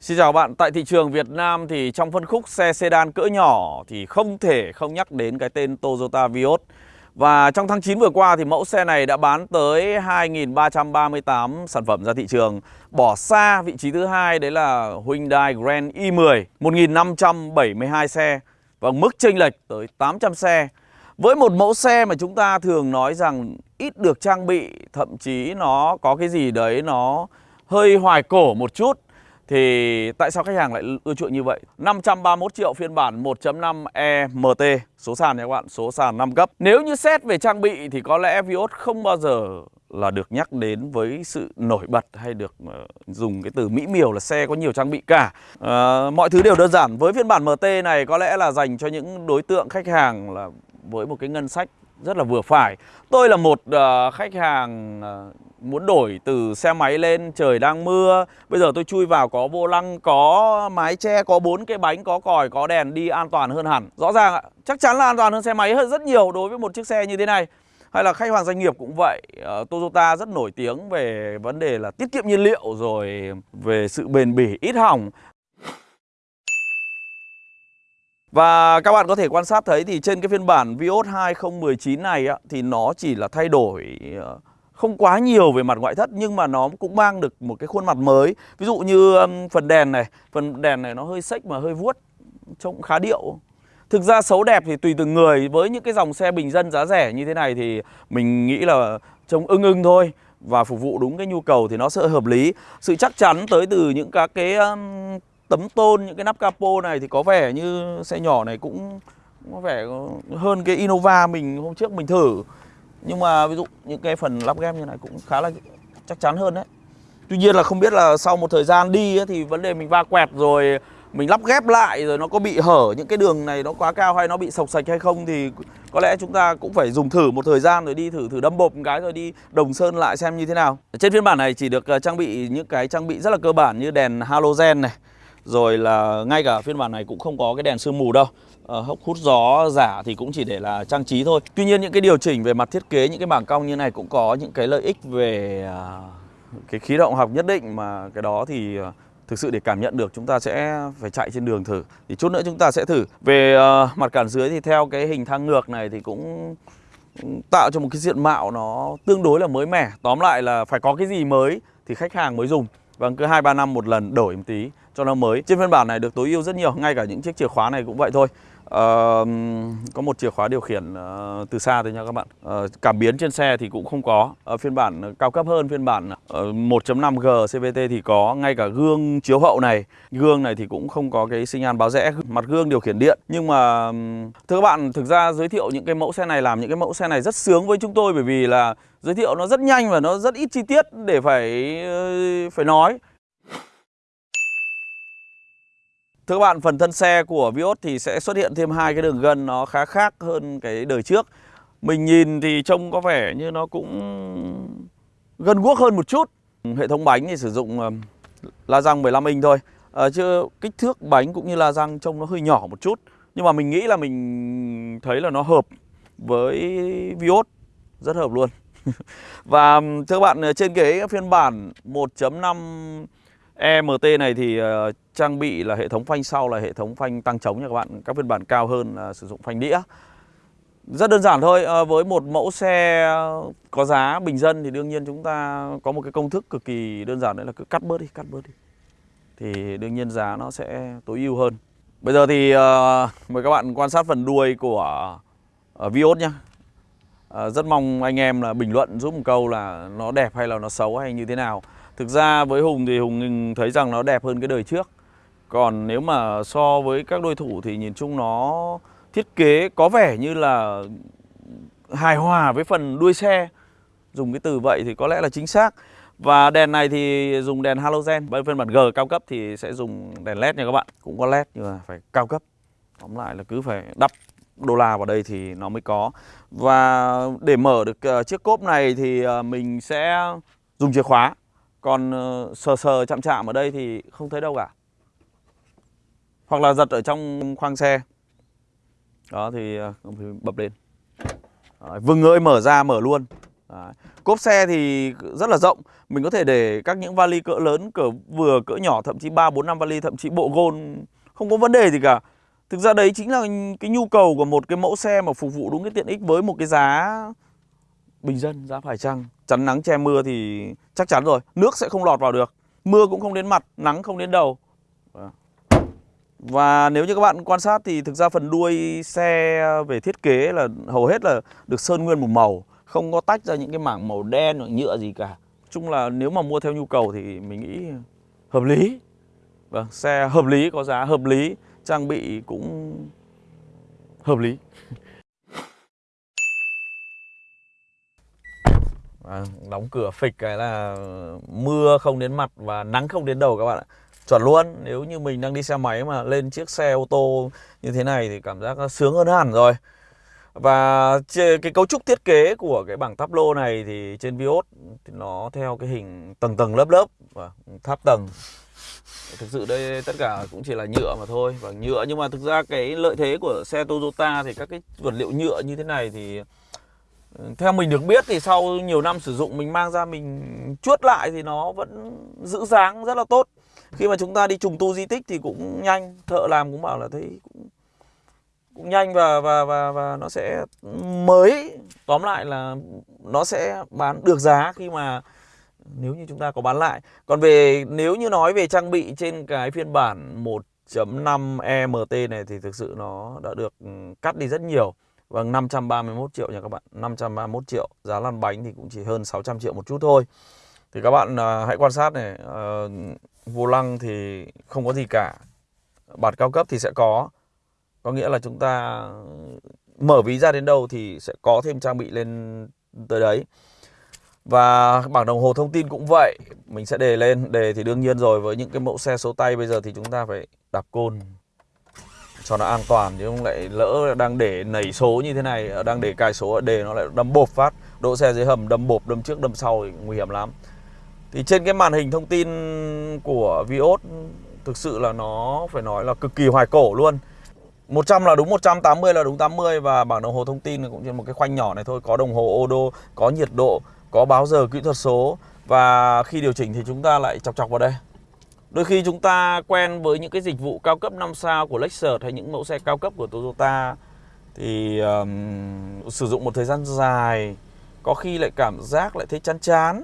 Xin chào bạn, tại thị trường Việt Nam thì trong phân khúc xe sedan cỡ nhỏ thì không thể không nhắc đến cái tên Toyota Vios. Và trong tháng 9 vừa qua thì mẫu xe này đã bán tới 2.338 sản phẩm ra thị trường Bỏ xa vị trí thứ hai đấy là Hyundai Grand i10 1.572 xe Và mức chênh lệch tới 800 xe Với một mẫu xe mà chúng ta thường nói rằng ít được trang bị Thậm chí nó có cái gì đấy nó hơi hoài cổ một chút thì tại sao khách hàng lại ưa chuộng như vậy? 531 triệu phiên bản 1.5 EMT Số sàn nha các bạn, số sàn 5 cấp Nếu như xét về trang bị thì có lẽ Vios không bao giờ là được nhắc đến với sự nổi bật hay được uh, dùng cái từ mỹ miều là xe có nhiều trang bị cả. Uh, Mọi thứ đều đơn giản. Với phiên bản MT này có lẽ là dành cho những đối tượng khách hàng là với một cái ngân sách rất là vừa phải. Tôi là một uh, khách hàng uh, muốn đổi từ xe máy lên trời đang mưa. Bây giờ tôi chui vào có vô lăng, có mái che, có bốn cái bánh, có còi, có đèn đi an toàn hơn hẳn. Rõ ràng ạ, chắc chắn là an toàn hơn xe máy hơn rất nhiều đối với một chiếc xe như thế này. Hay là khách hàng doanh nghiệp cũng vậy uh, Toyota rất nổi tiếng về vấn đề là tiết kiệm nhiên liệu rồi về sự bền bỉ ít hỏng và các bạn có thể quan sát thấy thì trên cái phiên bản Vios 2019 này á, thì nó chỉ là thay đổi ờ, không quá nhiều về mặt ngoại thất nhưng mà nó cũng mang được một cái khuôn mặt mới. Ví dụ như phần đèn này phần đèn này nó hơi sách mà hơi vuốt trông khá điệu. Thực ra xấu đẹp thì tùy từng người với những cái dòng xe bình dân giá rẻ như thế này thì mình nghĩ là trông ưng ưng thôi và phục vụ đúng cái nhu cầu thì nó sẽ hợp lý. Sự chắc chắn tới từ những các cái tấm tôn những cái nắp capo này thì có vẻ như xe nhỏ này cũng có vẻ hơn cái Innova mình hôm trước mình thử nhưng mà ví dụ những cái phần lắp ghép như này cũng khá là chắc chắn hơn đấy Tuy nhiên là không biết là sau một thời gian đi ấy, thì vấn đề mình va quẹt rồi mình lắp ghép lại rồi nó có bị hở những cái đường này nó quá cao hay nó bị sọc sạch hay không thì có lẽ chúng ta cũng phải dùng thử một thời gian rồi đi thử thử đâm bột một cái rồi đi đồng sơn lại xem như thế nào. Trên phiên bản này chỉ được ờ, trang bị những cái trang bị rất là cơ bản như đèn halogen này. Rồi là ngay cả phiên bản này cũng không có cái đèn sương mù đâu. À, hốc hút gió giả thì cũng chỉ để là trang trí thôi. Tuy nhiên những cái điều chỉnh về mặt thiết kế những cái bảng cong như này cũng có những cái lợi ích về à, cái khí động học nhất định mà cái đó thì à, thực sự để cảm nhận được chúng ta sẽ phải chạy trên đường thử. Thì chút nữa chúng ta sẽ thử. Về uh, mặt cản dưới thì theo cái hình thang ngược này thì cũng tạo cho một cái diện mạo nó tương đối là mới mẻ. Tóm lại là phải có cái gì mới thì khách hàng mới dùng. Vâng cứ hai ba năm một lần đổi một tí cho nó mới. Trên phiên bản này được tối ưu rất nhiều ngay cả những chiếc chìa khóa này cũng vậy thôi. Uh, có một chìa khóa điều khiển uh, từ xa thôi nha các bạn. Uh, Cảm biến trên xe thì cũng không có. Uh, Phiên bản cao cấp hơn phiên bản uh, 1.5G CVT thì có. Ngay cả gương chiếu hậu này Gương này thì cũng không có cái sinh nhan báo rẽ Mặt gương điều khiển điện. Nhưng mà thưa các bạn thực ra giới thiệu những cái mẫu xe này Làm những cái mẫu xe này rất sướng với chúng tôi Bởi vì là giới thiệu nó rất nhanh và nó rất ít chi tiết để phải ờ, phải nói. Thưa các bạn, phần thân xe của Vios thì sẽ xuất hiện thêm hai cái đường gân nó khá khác hơn cái đời trước. Mình nhìn thì trông có vẻ như nó cũng gần guốc hơn một chút. Hệ thống bánh thì sử dụng la răng 15 inch thôi. À, chứ kích thước bánh cũng như la răng trông nó hơi nhỏ một chút. Nhưng mà mình nghĩ là mình thấy là nó hợp với Vios rất hợp luôn. Và thưa các bạn, ờ, trên cái phiên bản 1.5 EMT này thì uh, trang bị là hệ thống phanh sau là hệ thống phanh tăng chống nha các bạn. Các phiên bản cao hơn là sử dụng phanh đĩa. Rất đơn giản thôi, uh, với một mẫu xe có giá bình dân thì đương nhiên chúng ta có một cái công thức cực kỳ đơn giản đấy là cứ cắt bớt đi, cắt bớt đi. Thì đương nhiên giá nó sẽ tối ưu hơn. Bây giờ thì uh, mời các bạn quan sát phần đuôi của uh, Vios nhé uh, Rất mong anh em là bình luận giúp một câu là nó đẹp hay là nó xấu hay như thế nào. Thực ra với Hùng thì Hùng thấy rằng nó đẹp hơn cái đời trước. Còn nếu mà so với các đối thủ thì nhìn chung nó thiết kế có vẻ như là hài hòa với phần đuôi xe. Dùng cái từ vậy thì có lẽ là chính xác. Và đèn này thì dùng đèn halogen. Với phiên bản G cao cấp thì sẽ dùng đèn led nha các bạn. Cũng có led nhưng mà phải cao cấp. Tóm lại là cứ phải đắp đô la vào đây thì nó mới có. Và để mở được ờ, chiếc cốp này thì ờ, mình sẽ dùng chìa khóa còn ờ, sờ sờ chạm chạm ở đây thì không thấy đâu cả. Hoặc là giật ở trong khoang xe. Đó thì ờ, bập lên. Đấy, Vừng ơi mở ra mở luôn. Đấy. Cốp xe thì rất là rộng. Mình có thể để các những vali cỡ lớn, cỡ vừa, cỡ nhỏ Thậm chí 3, 4, 5 vali, thậm chí bộ gôn Không có vấn đề gì cả. Thực ra đấy chính là cái nhu cầu của một cái mẫu xe mà phục vụ đúng cái tiện ích với một cái giá bình dân, giá phải chăng. Chắn nắng che mưa thì chắc chắn rồi, nước sẽ không lọt vào được. Mưa cũng không đến mặt, nắng không đến đầu. Và nếu như các bạn quan sát thì thực ra phần đuôi xe về thiết kế là hầu hết là được sơn nguyên một màu Không có tách ra những cái mảng màu đen hoặc nhựa gì cả chung là nếu mà mua theo nhu cầu thì mình nghĩ hợp lý Vâng, xe hợp lý, có giá hợp lý trang bị cũng hợp lý à, đóng cửa phịch cái là mưa không đến mặt và nắng không đến đầu các bạn ạ. Chuẩn luôn nếu như mình đang đi xe máy mà lên chiếc xe ô tô như thế này thì cảm giác nó sướng hơn hẳn rồi. Và cái cấu trúc thiết kế của cái bảng tháp lô này thì trên Vios thì nó theo cái hình tầng tầng lớp lớp và tháp tầng. Thực sự đây tất cả cũng chỉ là nhựa mà thôi và nhựa nhưng mà thực ra cái lợi thế của xe Toyota thì các cái vật liệu nhựa như thế này thì theo mình được biết thì sau nhiều năm sử dụng, mình mang ra mình chuốt lại thì nó vẫn giữ dáng rất là tốt khi mà chúng ta đi trùng tu di tích thì cũng nhanh, thợ làm cũng bảo là thấy cũng cũng nhanh và và và và nó sẽ mới tóm lại là nó sẽ bán được giá khi mà nếu như chúng ta có bán lại. Còn về, nếu như nói về trang bị trên cái phiên bản 1.5 EMT này thì thực sự nó đã được cắt đi rất nhiều. Vâng 531 triệu nha các bạn. 531 triệu. Giá lăn bánh thì cũng chỉ hơn 600 triệu một chút thôi. Thì các bạn à, hãy quan sát này à, Vô lăng thì không có gì cả. Bạt cao cấp thì sẽ có. Có nghĩa là chúng ta mở ví ra đến đâu thì sẽ có thêm trang bị lên tới đấy. Và bảng đồng hồ thông tin cũng vậy. Mình sẽ đề lên. Đề thì đương nhiên rồi. Với những cái mẫu xe số tay bây giờ thì chúng ta phải đạp côn. Cho nó an toàn Chứ không lại lỡ đang để nảy số như thế này ờ, Đang để cài số đề nó lại đâm bột phát. Đỗ xe dưới hầm đâm bột đâm trước đâm sau thì nguy hiểm lắm. Thì trên cái màn hình thông tin của Vios Thực sự là nó phải nói là cực kỳ hoài cổ luôn. 100 là đúng 100, 80 là đúng 80 Và bảng đồng hồ thông tin cũng trên một cái khoanh nhỏ này thôi. Có đồng hồ ô đô, có nhiệt độ có báo giờ kỹ thuật số. Và khi điều chỉnh thì chúng ta lại chọc chọc vào đây. Đôi khi chúng ta quen với những cái dịch vụ cao cấp 5 sao của Lexus hay những mẫu xe cao cấp của Toyota thì um, sử dụng một thời gian dài có khi lại cảm giác lại thấy chán chán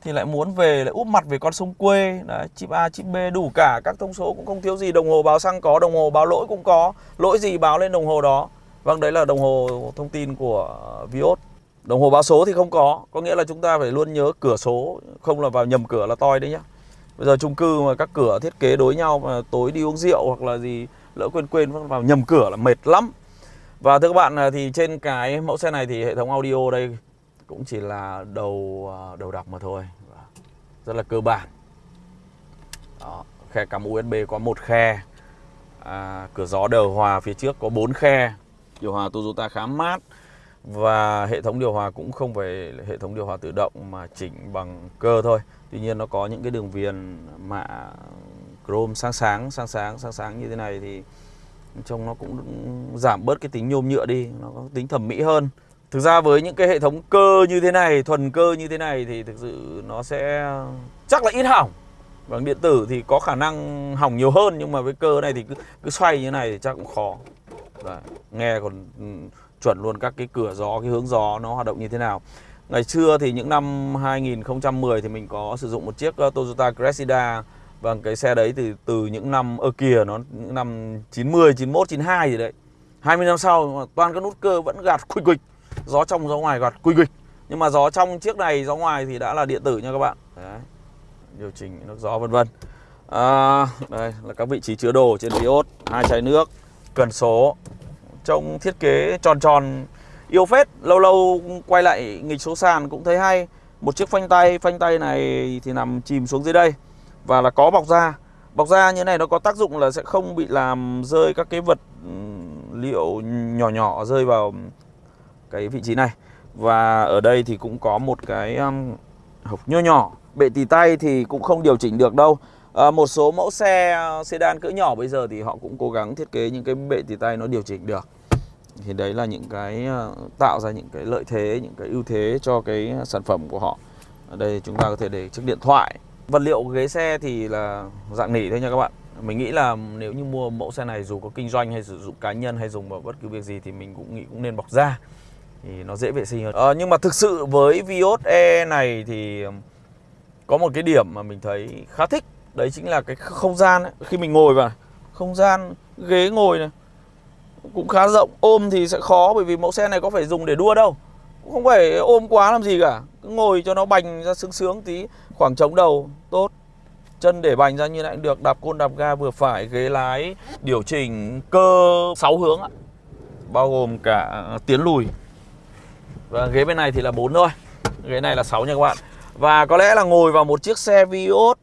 thì lại muốn về lại úp mặt về con sông quê. Đấy chip A chip B đủ cả các thông số cũng không thiếu gì đồng hồ báo xăng có đồng hồ báo lỗi cũng có lỗi gì báo lên đồng hồ đó. Vâng đấy là đồng hồ thông tin của Vios. Đồng hồ báo số thì không có Có nghĩa là chúng ta phải luôn nhớ cửa số Không là vào nhầm cửa là toi đấy nhá. Bây giờ chung cư mà các cửa thiết kế đối nhau mà tối đi uống rượu hoặc là gì lỡ quên quên vào nhầm cửa là mệt lắm. Và thưa các bạn à, thì trên cái mẫu xe này thì hệ thống audio đây cũng chỉ là đầu à, đầu đọc mà thôi. Rất là cơ bản. Đó, khe cắm USB có một khe. À, cửa gió điều hòa phía trước có 4 khe. Điều hòa Toyota khá mát. Và hệ thống điều hòa cũng không phải hệ thống điều hòa tự động mà chỉnh bằng cơ thôi. Tuy nhiên nó có những cái đường viền mạ chrome sáng sáng, sáng sáng, sáng sáng như thế này thì trông nó cũng giảm bớt cái tính nhôm nhựa đi, nó có tính thẩm mỹ hơn. Thực ra với những cái hệ thống cơ như thế này, thuần cơ như thế này thì thực sự nó sẽ chắc là ít hỏng. Bằng điện tử thì có khả năng hỏng nhiều hơn nhưng mà với cơ này thì cứ, cứ xoay như này thì chắc cũng khó. Đấy, Nghe còn ừ, chuẩn luôn các cái cửa gió, cái hướng gió nó hoạt động như thế nào. Ngày xưa thì những năm 2010 thì mình có sử dụng một chiếc ờ, Toyota Cressida và cái xe đấy thì từ những năm ở kia nó những năm 90, 91, 92 gì đấy. 20 năm sau toàn các nút cơ vẫn gạt quỳ quỳ Gió trong gió ngoài gạt quỳ quỳ Nhưng mà gió trong chiếc này, gió ngoài thì đã là điện tử nha các bạn. Đấy. Điều chỉnh nước gió vân vân. À, đây là các vị trí chứa đồ trên Vios, hai chai nước, cần số, Trông thiết kế tròn tròn, yêu phết. Lâu lâu quay lại nghịch số sàn cũng thấy hay. Một chiếc phanh tay Phanh tay này thì nằm chìm xuống dưới đây. Và là có bọc da. Bọc da như này nó có tác dụng là sẽ không bị làm rơi các cái vật liệu nhỏ nhỏ rơi vào cái vị trí này. Và ở đây thì cũng có một cái hộp hộc nho nhỏ. Bệ tì tay thì cũng không điều chỉnh được đâu à, Một số mẫu xe ờ, sedan cỡ nhỏ bây giờ thì họ cũng cố gắng thiết kế những cái bệ tì tay nó điều chỉnh được. Thì đấy là những cái ờ, tạo ra những cái lợi thế những cái ưu thế cho cái sản phẩm của họ. Ở đây chúng ta có thể để chiếc điện thoại. Vật liệu ghế xe thì là dạng nỉ thôi nha các bạn. Mình nghĩ là nếu như mua mẫu xe này dù có kinh doanh hay sử dụng cá nhân hay dùng vào bất cứ việc gì thì mình cũng nghĩ cũng nên bọc da. Thì nó dễ vệ sinh hơn. À, nhưng mà thực sự với Vios E này thì có một cái điểm mà mình thấy khá thích đấy chính là cái không gian ấy. khi mình ngồi vào không gian, ghế ngồi này, cũng khá rộng. Ôm thì sẽ khó bởi vì mẫu xe này có phải dùng để đua đâu. Cũng không phải ôm quá làm gì cả. Cứ ngồi cho nó bành ra sướng sướng tí, khoảng trống đầu, tốt. Chân để bành ra như này được, đạp côn, đạp ga vừa phải, ghế lái, điều chỉnh cơ 6 hướng ạ. Bao gồm cả tiến lùi. Và ghế bên này thì là 4 thôi. Ghế này là 6 nha các bạn. Và có lẽ là ngồi vào một chiếc xe Vios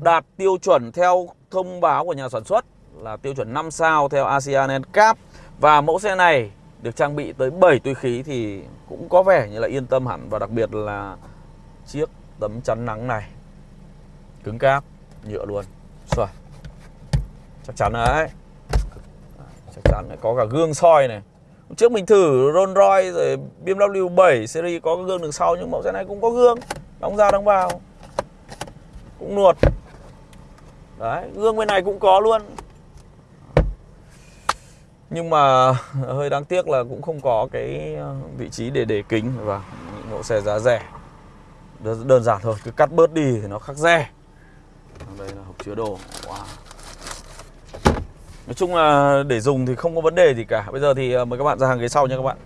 đạt tiêu chuẩn theo thông báo của nhà sản xuất là tiêu chuẩn 5 sao theo ASEAN NCAP và mẫu xe này được trang bị tới 7 túi khí thì cũng có vẻ như là yên tâm hẳn. Và đặc biệt là chiếc tấm chắn nắng này, cứng cáp, nhựa luôn. Xoài. chắc chắn đấy. Chắc chắn đấy. có cả gương soi này. Trước mình thử Rolls Royce rồi BMW 7 series có gương đằng sau, nhưng mẫu xe này cũng có gương. Đóng ra, đóng vào. Cũng nuột đấy, gương bên này cũng có luôn. Nhưng mà ờ, hơi đáng tiếc là cũng không có cái ờ, vị trí để để kính. Và mẫu xe giá rẻ. Đơn giản thôi, cứ cắt bớt đi thì nó khắc re đây là hộp chứa đồ. Wow. nói chung là để dùng thì không có vấn đề gì cả. Bây giờ thì ờ, mời các bạn ra hàng ghế sau nha các bạn.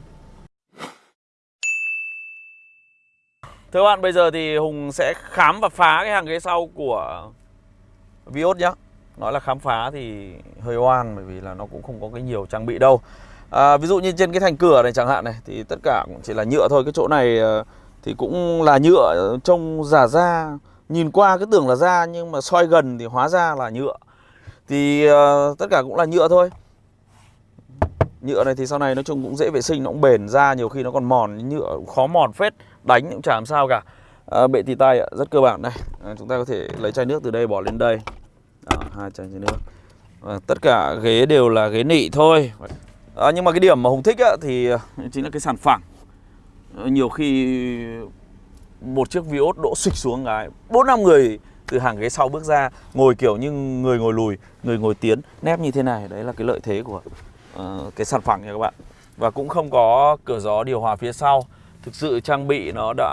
Thưa các bạn, bây giờ thì hùng sẽ khám và phá cái hàng ghế sau của vios nhé nói là khám phá thì hơi oan bởi vì là nó cũng không có cái nhiều trang bị đâu. À, ví dụ như trên cái thành cửa này chẳng hạn này thì tất cả cũng chỉ là nhựa thôi. Cái chỗ này ờ, thì cũng là nhựa trông giả da. Nhìn qua cứ tưởng là da nhưng mà soi gần thì hóa ra là nhựa. Thì uh, tất cả cũng là nhựa thôi. Nhựa này thì sau này nói chung cũng dễ vệ sinh nó cũng bền da. nhiều khi nó còn mòn nhựa khó mòn phết đánh cũng chả làm sao cả à, bệ tì tay rất cơ bản đây. À, chúng ta có thể lấy chai nước từ đây bỏ lên đây. À, hai chai nước. À, tất cả ghế đều là ghế nị thôi. À, nhưng mà cái điểm mà hùng thích á, thì chính là cái sàn phẳng. Nhiều khi một chiếc Vios đỗ xịch xuống cái bốn năm người từ hàng ghế sau bước ra ngồi kiểu như người ngồi lùi người ngồi tiến nép như thế này. Đấy là cái lợi thế của uh, cái sàn phẳng nha các bạn. Và cũng không có cửa gió điều hòa phía sau thực sự trang bị nó đã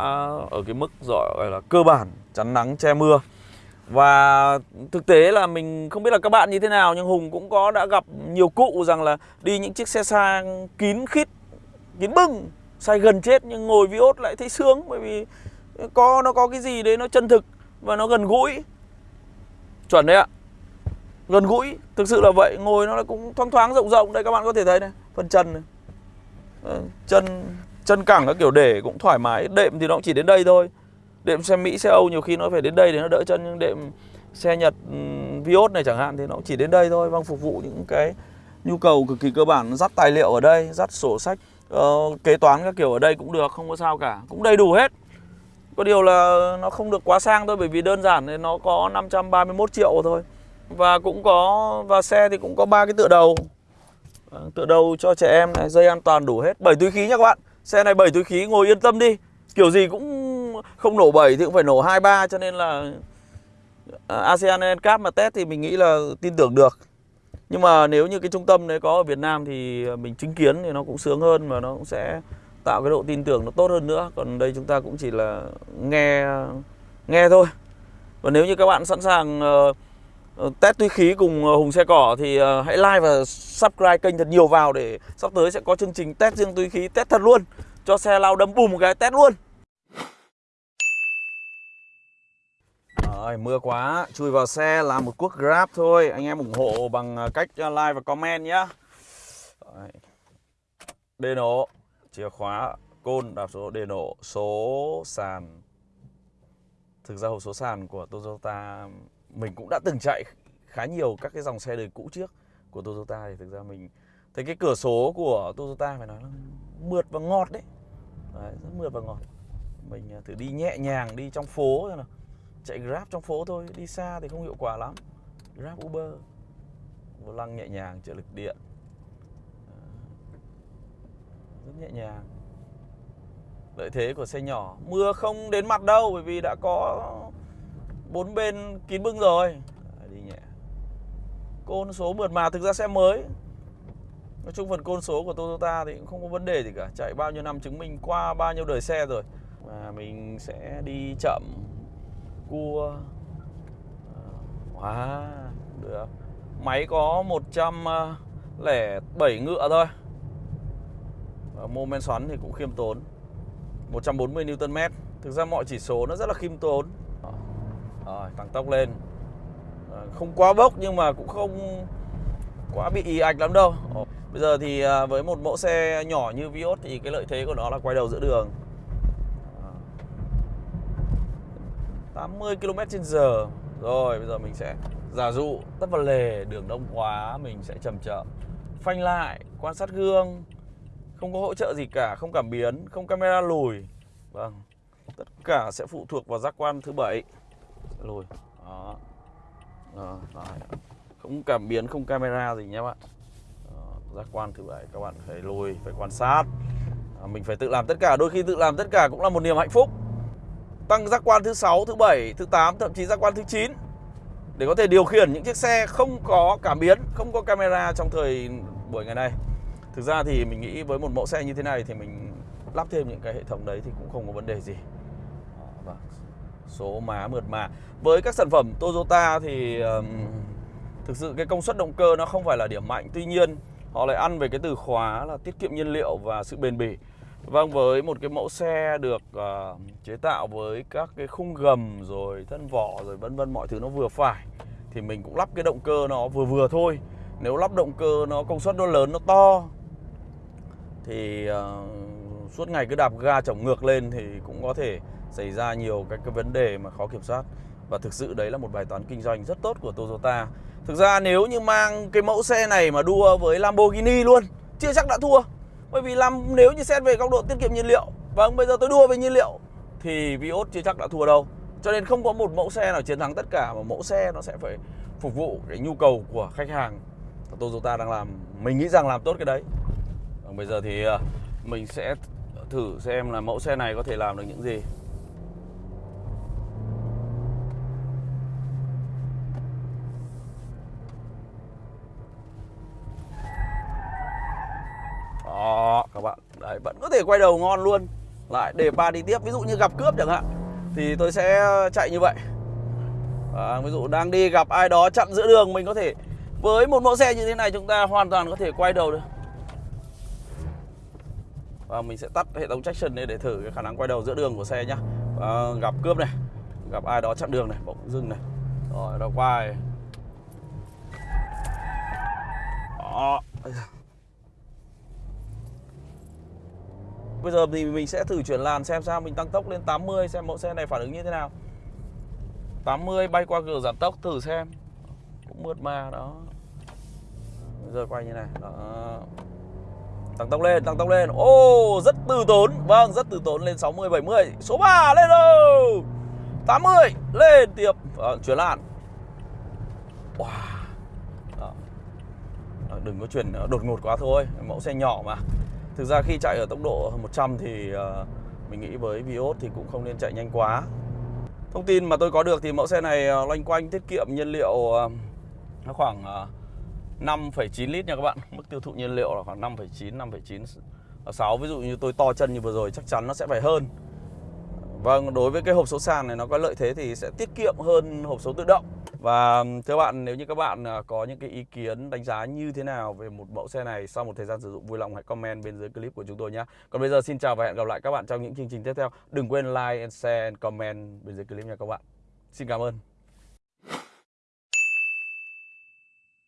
ở cái mức gọi là cơ bản, chắn nắng, che mưa. Và thực tế là mình không biết là các bạn như thế nào, nhưng Hùng cũng có đã gặp nhiều cụ rằng là đi những chiếc xe sang kín khít, kín bưng say gần chết nhưng ngồi Vios lại thấy sướng, bởi vì có, nó có cái gì đấy nó chân thực và nó gần gũi. Chuẩn đấy ạ. Gần gũi, thực sự là vậy, ngồi nó cũng thoáng thoáng, rộng rộng. Đây các bạn có thể thấy này, phần chân này. Ờ, chân chân cẳng các kiểu để cũng thoải mái. Đệm thì nó cũng chỉ đến đây thôi. Đệm xe Mỹ xe Âu nhiều khi nó phải đến đây để nó đỡ chân nhưng đệm xe Nhật Vios này chẳng hạn thì nó cũng chỉ đến đây thôi vâng phục vụ những cái nhu cầu cực kỳ cơ bản dắt tài liệu ở đây dắt sổ sách uh, kế toán các kiểu ở đây cũng được không có sao cả. Cũng đầy đủ hết. Có điều là nó không được quá sang thôi bởi vì đơn giản thì nó có 531 triệu thôi. Và cũng có và xe thì cũng có ba cái tựa đầu. Ờ, tựa đầu cho trẻ em này dây an toàn đủ hết. Bảy túi khí nha các bạn xe này 7 túi khí ngồi yên tâm đi. Kiểu gì cũng không nổ 7 thì cũng phải nổ 23 cho nên là à, ASEAN NCAP mà test thì mình nghĩ là tin tưởng được. Nhưng mà nếu như cái trung tâm đấy có ở Việt Nam thì mình chứng kiến thì nó cũng sướng hơn và nó cũng sẽ tạo cái độ tin tưởng nó tốt hơn nữa. Còn đây chúng ta cũng chỉ là nghe nghe thôi. Và nếu như các bạn sẵn sàng uh, Ờ, test túi khí cùng ờ, Hùng xe cỏ thì ờ, hãy like và subscribe kênh thật nhiều vào để sắp tới sẽ có chương trình test riêng túi khí test thật luôn. Cho xe lao đâm bùm một cái test luôn. Rồi, mưa quá, chui vào xe làm một cuốc Grab thôi. Anh em ủng hộ bằng cách like và comment nhé Đề nổ. Chìa khóa côn đạp số đề nổ số sàn thực ra hộp số sàn của Toyota mình cũng đã từng chạy khá nhiều các cái dòng xe đời cũ trước của Toyota thì thực ra mình thấy cái cửa số của Toyota phải nói là mượt và ngọt đấy, đấy rất mượt và ngọt. Mình à, thử đi nhẹ nhàng đi trong phố thôi nào. Chạy Grab trong phố thôi đi xa thì không hiệu quả lắm. Grab Uber. Vô lăng nhẹ nhàng trợ lực điện. Ờ, rất nhẹ nhàng lợi thế của xe nhỏ. Mưa không đến mặt đâu bởi vì đã có bốn bên kín bưng rồi. Đấy, đi nhẹ. Côn số mượt mà thực ra xe mới. Nói chung phần côn số của Toyota thì cũng không có vấn đề gì cả. Chạy bao nhiêu năm chứng minh qua bao nhiêu đời xe rồi. Và mình sẽ đi chậm cua. Ờ, wow, được. Máy có 107 ngựa thôi. Và mô men xoắn thì cũng khiêm tốn. 140 Nm Thực ra mọi chỉ số nó rất là khiêm tốn. Rồi, tăng tốc lên. Ờ, không quá bốc nhưng mà cũng không quá bị ý ạch lắm đâu. Bây giờ thì à, với một mẫu xe nhỏ như Vios thì cái lợi thế của nó là quay đầu giữa đường. 80 km h Rồi, bây giờ mình sẽ giả dụ tấp vào lề, đường đông quá, mình sẽ chậm chậm phanh lại, quan sát gương không có hỗ trợ gì cả không cảm biến không camera lùi. Vâng tất cả sẽ phụ thuộc vào giác quan thứ bảy. Lùi. Đó. Đó, không cảm biến không camera gì nhé bạn. Giác quan thứ bảy các bạn phải lùi phải quan sát. À, mình phải tự làm tất cả. Đôi khi tự làm tất cả cũng là một niềm hạnh phúc. Tăng giác quan thứ sáu thứ bảy thứ 8 thậm chí giác quan thứ 9 để có thể điều khiển những chiếc xe không có cảm biến không có camera trong thời buổi ngày nay. Thực ra thì mình nghĩ với một mẫu xe như thế này thì mình lắp thêm những cái hệ thống đấy thì cũng không có vấn đề gì. Và số má mượt mà. Với các sản phẩm Toyota thì um, thực sự cái công suất động cơ nó không phải là điểm mạnh. Tuy nhiên họ lại ăn về cái từ khóa là tiết kiệm nhiên liệu và sự bền bỉ. Vâng với một cái mẫu xe được uh, chế tạo với các cái khung gầm rồi thân vỏ rồi vân vân mọi thứ nó vừa phải thì mình cũng lắp cái động cơ nó vừa vừa thôi. Nếu lắp động cơ nó công suất nó lớn nó to thì uh, suốt ngày cứ đạp ga chổng ngược lên thì cũng có thể xảy ra nhiều các cái vấn đề mà khó kiểm soát. Và thực sự đấy là một bài toán kinh doanh rất tốt của Toyota. Thực ra nếu như mang cái mẫu xe này mà đua với Lamborghini luôn chưa chắc đã thua. Bởi vì làm nếu như xét về góc độ tiết kiệm nhiên liệu vâng bây giờ tôi đua về nhiên liệu thì Vios chưa chắc đã thua đâu. Cho nên không có một mẫu xe nào chiến thắng tất cả mà mẫu xe nó sẽ phải phục vụ cái nhu cầu của khách hàng. Toyota đang làm mình nghĩ rằng làm tốt cái đấy bây giờ thì à, mình sẽ thử xem là mẫu xe này có thể làm được những gì. Đó, các bạn. Đấy, vẫn có thể quay đầu ngon luôn. Lại để ba đi tiếp Ví dụ như gặp cướp chẳng hạn Thì tôi sẽ chạy như vậy. À, Ví dụ đang đi gặp ai đó chặn giữa đường Mình có thể Với một mẫu xe như thế này chúng ta hoàn toàn có thể quay đầu được và mình sẽ tắt hệ thống traction này để thử cái khả năng quay đầu giữa đường của xe nhá. À, gặp cướp này gặp ai đó chặn đường này bỗng dưng này. Rồi nó quay. Đó. Bây giờ. Thì mình sẽ thử chuyển làn xem sao mình tăng tốc lên 80 xem mẫu xe này phản ứng như thế nào. 80 bay qua cửa giảm tốc thử xem. Cũng mượt mà đó. Bây giờ quay như này đó. Tăng tốc lên, tăng tốc lên. Ô, oh, rất từ tốn. Vâng, rất từ tốn lên 60, 70 Số 3, lên đâu? 80, lên tiếp. À, Chuyển làn. Wow. à, Đừng có chuyển ờ, đột ngột quá thôi. Mẫu xe nhỏ mà. Thực ra khi chạy ở tốc độ 100 thì à, Mình nghĩ với Vios thì cũng không nên chạy nhanh quá. Thông tin mà tôi có được thì mẫu xe này ờ, loanh quanh tiết kiệm nhiên liệu nó khoảng 5,9 lít nha các bạn. Mức tiêu thụ nhiên liệu là khoảng 5,9, 5,9 6 Ví dụ như tôi to chân như vừa rồi chắc chắn nó sẽ phải hơn. Vâng, đối với cái hộp số sàn này nó có lợi thế thì sẽ tiết kiệm hơn hộp số tự động. Và thưa bạn, nếu như các bạn à, có những cái ý kiến đánh giá như thế nào về một mẫu xe này sau một thời gian sử dụng vui lòng hãy comment bên dưới clip của chúng tôi nhé Còn bây giờ xin chào và hẹn gặp lại các bạn trong những chương trình tiếp theo. Đừng quên like and share and comment bên dưới clip nha các bạn. Xin cảm ơn.